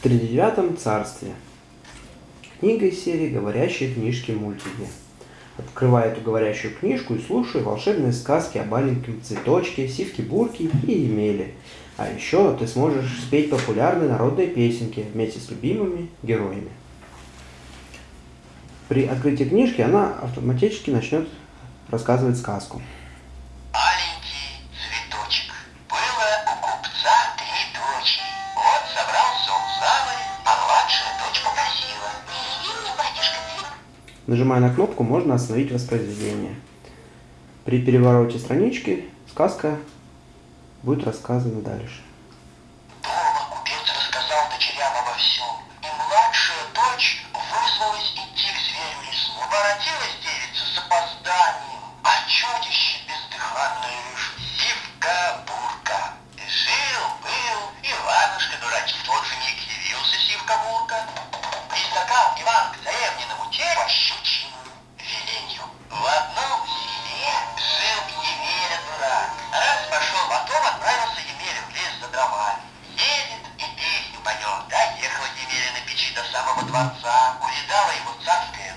в тридевятом царстве. Книга из серии «Говорящие книжки-мультики». Открывай эту говорящую книжку и слушай волшебные сказки о маленьком цветочке, сивке-бурке и Емеле. А еще ты сможешь спеть популярные народные песенки вместе с любимыми героями. При открытии книжки она автоматически начнет рассказывать сказку. Нажимая на кнопку, можно остановить воспроизведение. При перевороте странички сказка будет рассказана дальше. Дома купец рассказал дворца. Увидала его царская.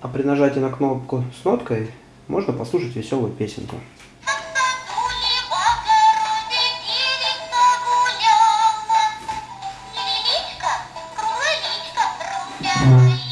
А при нажатии на кнопку с ноткой можно послушать веселую песенку. В